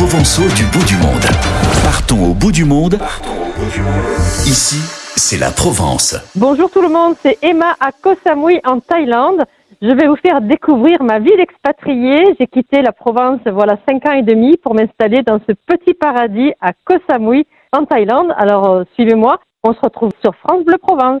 provençaux du bout du monde. Partons au bout du monde. Ici, c'est la Provence. Bonjour tout le monde, c'est Emma à Koh Samui en Thaïlande. Je vais vous faire découvrir ma vie d'expatriée. J'ai quitté la Provence voilà cinq ans et demi pour m'installer dans ce petit paradis à Koh Samui en Thaïlande. Alors euh, suivez-moi, on se retrouve sur France Bleu Provence.